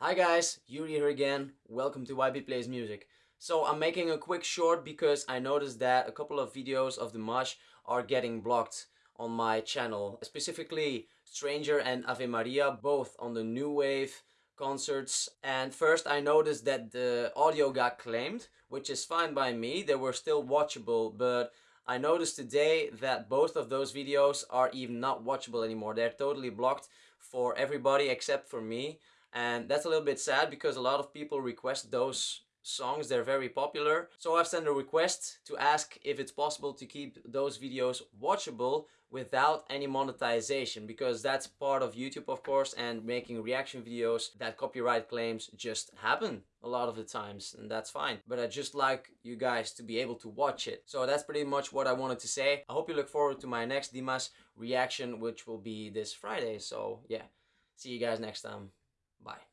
Hi guys, Yuri here again. Welcome to YB Plays Music. So I'm making a quick short because I noticed that a couple of videos of Dimash are getting blocked on my channel. Specifically Stranger and Ave Maria, both on the New Wave concerts. And first I noticed that the audio got claimed, which is fine by me. They were still watchable, but I noticed today that both of those videos are even not watchable anymore. They're totally blocked for everybody except for me. And that's a little bit sad because a lot of people request those songs. They're very popular. So i've sent a request to ask if it's possible to keep those videos watchable without any monetization because that's part of youtube of course and making reaction videos that copyright claims just happen a lot of the times and that's fine. But i just like you guys to be able to watch it. So that's pretty much what i wanted to say. I hope you look forward to my next Dimash reaction which will be this friday. So yeah. See you guys next time Bye.